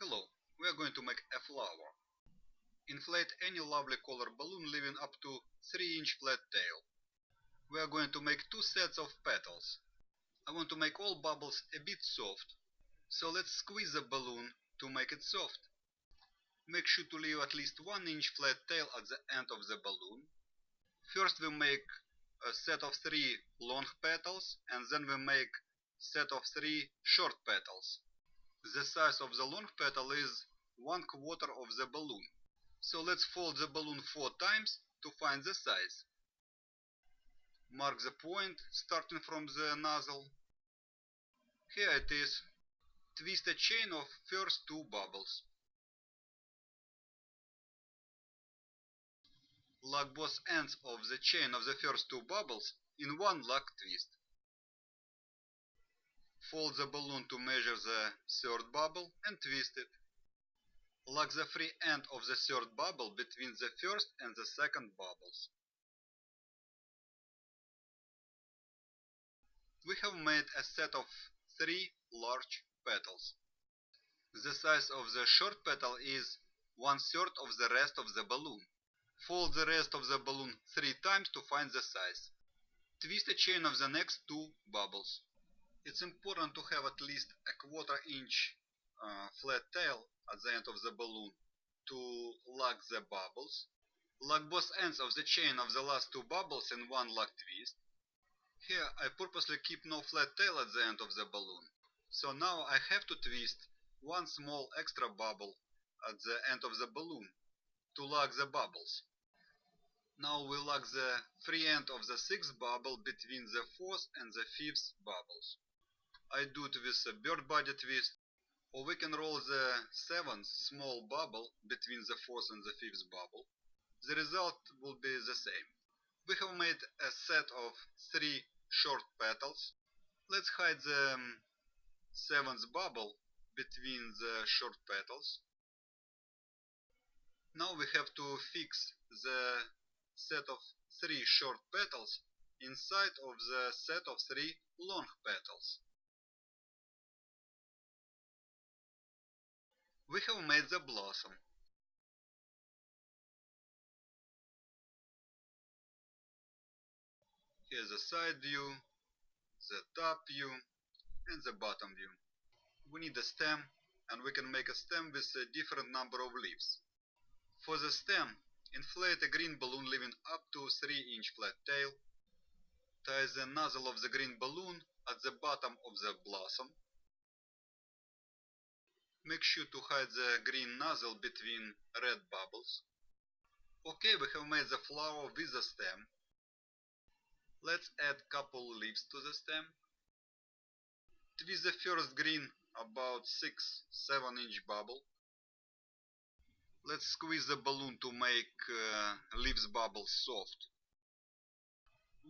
Hello, we are going to make a flower. Inflate any lovely color balloon leaving up to 3 inch flat tail. We are going to make two sets of petals. I want to make all bubbles a bit soft, so let's squeeze the balloon to make it soft. Make sure to leave at least 1 inch flat tail at the end of the balloon. First we make a set of 3 long petals and then we make set of 3 short petals. The size of the long petal is 1 quarter of the balloon. So let's fold the balloon 4 times to find the size. Mark the point starting from the nozzle. Here it is. Twist a chain of first two bubbles. Lock both ends of the chain of the first two bubbles in one lock twist. Fold the balloon to measure the third bubble and twist it. Lock the free end of the third bubble between the first and the second bubbles. We have made a set of three large petals. The size of the short petal is one third of the rest of the balloon. Fold the rest of the balloon three times to find the size. Twist a chain of the next two bubbles. It's important to have at least a quarter inch uh, flat tail at the end of the balloon to lock the bubbles. Lock both ends of the chain of the last two bubbles in one lock twist. Here I purposely keep no flat tail at the end of the balloon. So now I have to twist one small extra bubble at the end of the balloon to lock the bubbles. Now we lock the free end of the sixth bubble between the fourth and the fifth bubbles. I do it with a bird body twist, or we can roll the seventh small bubble between the fourth and the fifth bubble. The result will be the same. We have made a set of three short petals. Let's hide the um, seventh bubble between the short petals. Now we have to fix the set of three short petals inside of the set of three long petals. We have made the blossom. Here's the side view, the top view, and the bottom view. We need a stem, and we can make a stem with a different number of leaves. For the stem, inflate a green balloon leaving up to 3 inch flat tail. Tie the nozzle of the green balloon at the bottom of the blossom Make sure to hide the green nozzle between red bubbles. Okay, we have made the flower with the stem. Let's add couple leaves to the stem. Twist the first green about 6-7 inch bubble. Let's squeeze the balloon to make uh, leaves bubbles soft.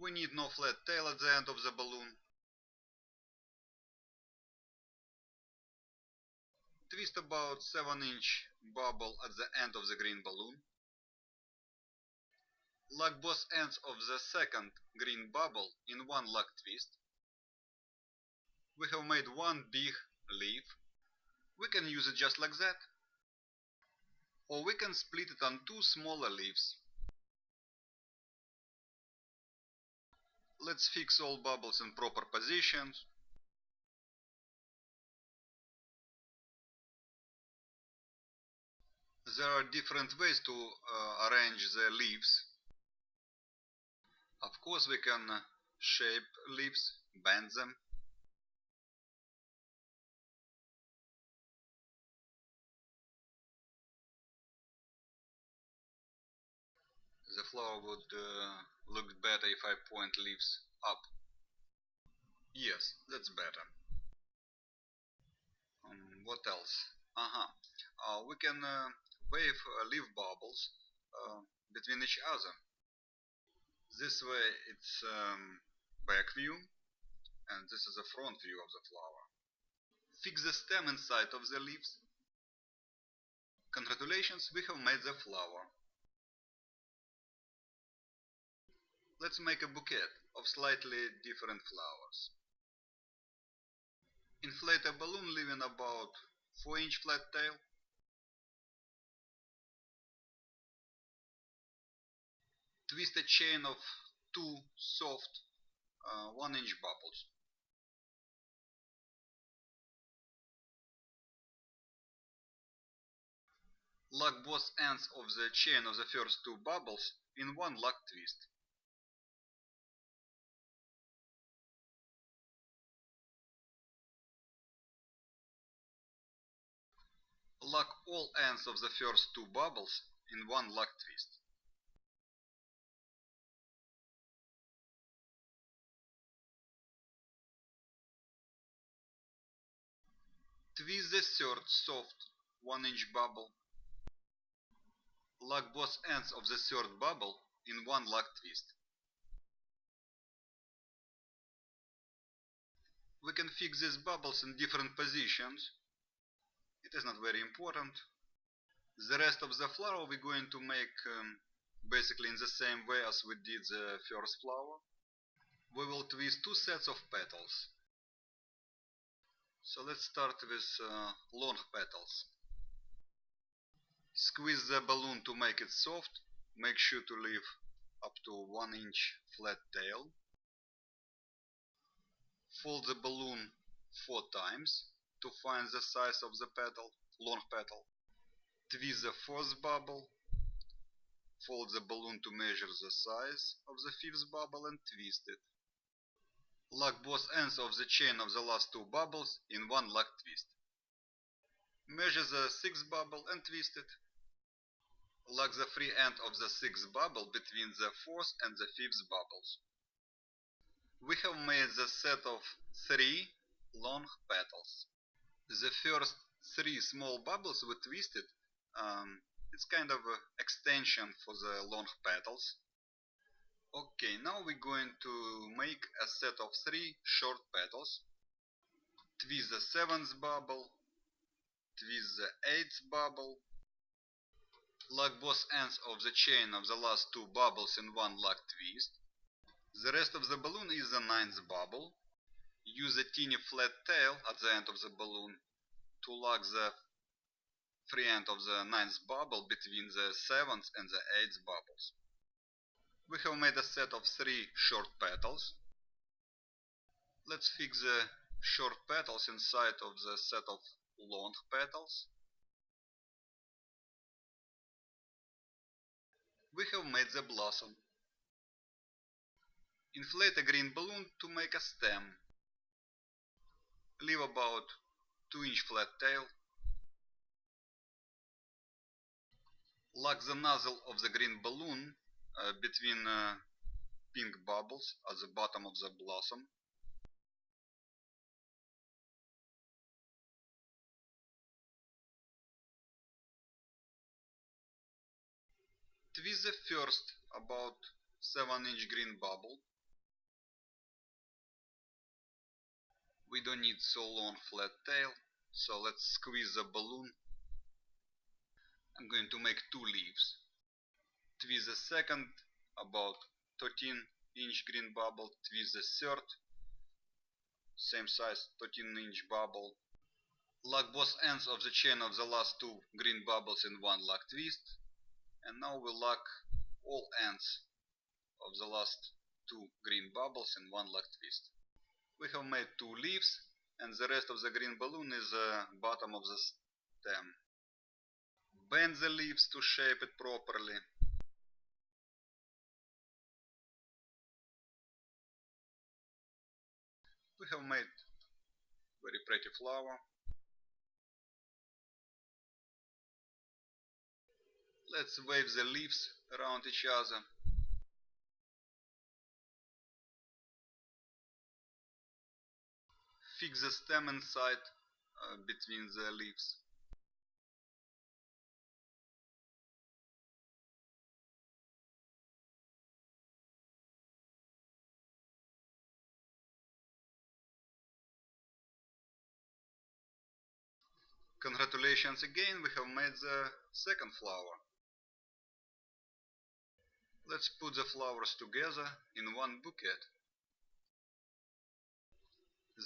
We need no flat tail at the end of the balloon. Twist about 7 inch bubble at the end of the green balloon. Lock both ends of the second green bubble in one lock twist. We have made one big leaf. We can use it just like that. Or we can split it on two smaller leaves. Let's fix all bubbles in proper positions. There are different ways to uh, arrange the leaves. Of course we can uh, shape leaves, bend them. The flower would uh, look better if I point leaves up. Yes, that's better. Um, what else? Uh -huh. Uh, we can uh, wave uh, leaf bubbles uh, between each other. This way it's um, back view and this is the front view of the flower. Fix the stem inside of the leaves. Congratulations, we have made the flower. Let's make a bouquet of slightly different flowers. Inflate a balloon leaving about 4 inch flat tail. Twist a chain of two soft uh, 1 inch bubbles. Lock both ends of the chain of the first two bubbles in one lock twist. Lock all ends of the first two bubbles in one lock twist. Twist the third soft 1 inch bubble. Lock both ends of the third bubble in one lock twist. We can fix these bubbles in different positions. It is not very important. The rest of the flower we're going to make um, basically in the same way as we did the first flower. We will twist two sets of petals. So let's start with uh, long petals. Squeeze the balloon to make it soft. Make sure to leave up to 1 inch flat tail. Fold the balloon 4 times to find the size of the petal, long petal. Twist the fourth bubble. Fold the balloon to measure the size of the fifth bubble and twist it. Lock both ends of the chain of the last two bubbles in one lock twist. Measure the sixth bubble and twist it. Lock the free end of the sixth bubble between the fourth and the fifth bubbles. We have made the set of three long petals. The first three small bubbles we twisted, um, it's kind of an extension for the long petals. Okay, now we're going to make a set of three short petals. Twist the seventh bubble, twist the eighth bubble, lock both ends of the chain of the last two bubbles in one lock twist. The rest of the balloon is the ninth bubble. Use a teeny flat tail at the end of the balloon to lock the free end of the ninth bubble between the seventh and the eighth bubbles. We have made a set of three short petals. Let's fix the short petals inside of the set of long petals. We have made the blossom. Inflate a green balloon to make a stem. Leave about 2 inch flat tail. Lock the nozzle of the green balloon between uh, pink bubbles at the bottom of the blossom. Twist the first about 7 inch green bubble. We don't need so long flat tail, so let's squeeze the balloon. I'm going to make two leaves twist the second about 13 inch green bubble, twist the third, same size 13 inch bubble, lock both ends of the chain of the last two green bubbles in one lock twist, and now we lock all ends of the last two green bubbles in one lock twist. We have made two leaves and the rest of the green balloon is the bottom of the stem. Bend the leaves to shape it properly have made very pretty flower. Let's wave the leaves around each other. Fix the stem inside uh, between the leaves. Congratulations again, we have made the second flower. Let's put the flowers together in one bouquet.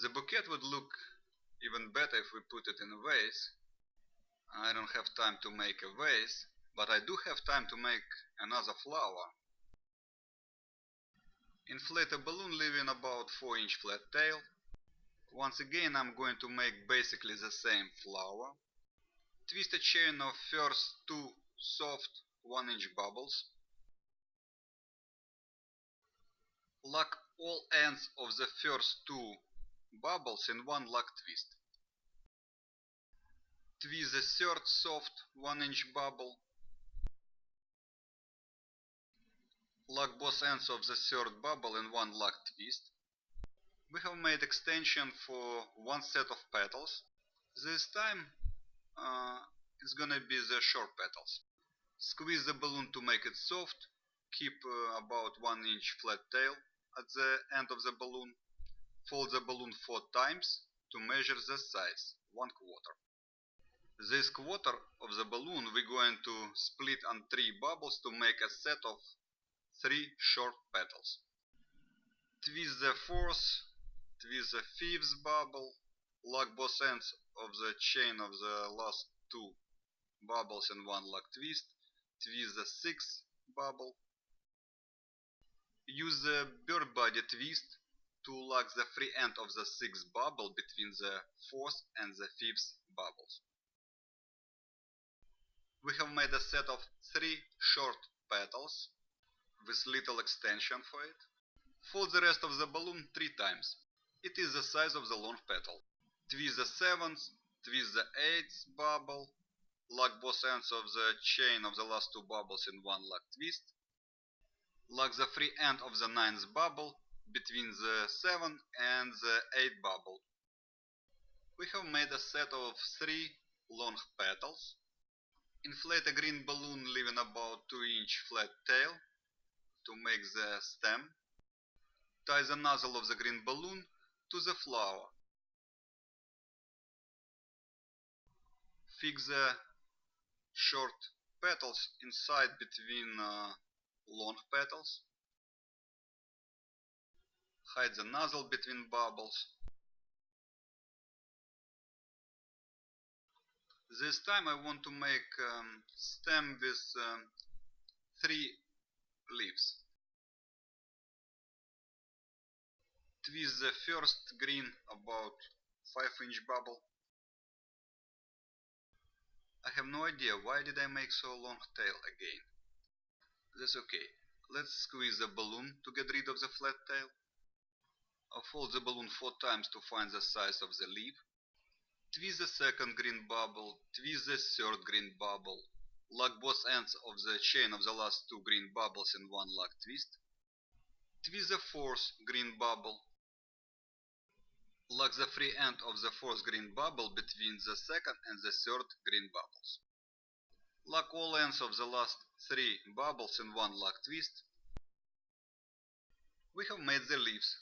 The bouquet would look even better if we put it in a vase, I don't have time to make a vase, but I do have time to make another flower. Inflate a balloon leaving about 4 inch flat tail. Once again I'm going to make basically the same flower. Twist a chain of first two soft 1 inch bubbles. Lock all ends of the first two bubbles in one lock twist. Twist the third soft 1 inch bubble Lock both ends of the third bubble in one lock twist. We have made extension for one set of petals. This time uh, it's gonna be the short petals. Squeeze the balloon to make it soft. Keep uh, about 1 inch flat tail at the end of the balloon. Fold the balloon 4 times to measure the size, 1 quarter. This quarter of the balloon we're going to split on 3 bubbles to make a set of three short petals. Twist the fourth, twist the fifth bubble, lock both ends of the chain of the last two bubbles in one lock twist, twist the sixth bubble. Use the bird body twist to lock the free end of the sixth bubble between the fourth and the fifth bubbles. We have made a set of three short petals with little extension for it. Fold the rest of the balloon three times. It is the size of the long petal. Twist the seventh, twist the eighth bubble, lock both ends of the chain of the last two bubbles in one lock twist. Lock the free end of the ninth bubble between the 7 and the 8 bubble. We have made a set of 3 long petals. Inflate a green balloon leaving about 2 inch flat tail to make the stem. Tie the nozzle of the green balloon to the flower. Fix the short petals inside between uh, long petals. Hide the nozzle between bubbles. This time I want to make um, stem with um, three leaves. Twist the first green about 5 inch bubble. I have no idea why did I make so long tail again. That's okay. Let's squeeze the balloon to get rid of the flat tail. I'll fold the balloon 4 times to find the size of the leaf. Twist the second green bubble, twist the third green bubble, Lock both ends of the chain of the last two green bubbles in one lock twist. Twist the fourth green bubble. Lock the free end of the fourth green bubble between the second and the third green bubbles. Lock all ends of the last three bubbles in one lock twist. We have made the leaves.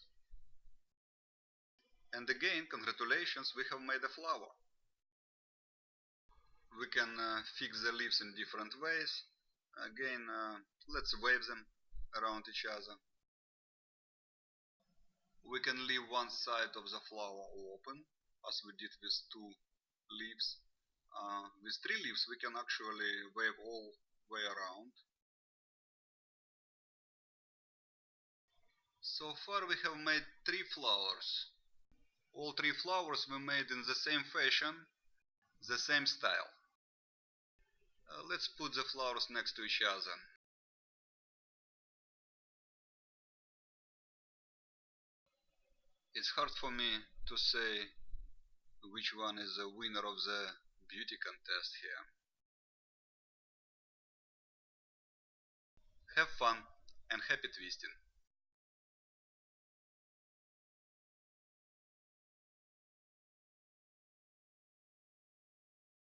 And again, congratulations, we have made a flower we can uh, fix the leaves in different ways again uh, let's wave them around each other we can leave one side of the flower open as we did with two leaves. Uh, with three leaves we can actually wave all way around. So far we have made three flowers. All three flowers were made in the same fashion the same style. Uh, let's put the flowers next to each other. It's hard for me to say which one is the winner of the beauty contest here. Have fun and happy twisting!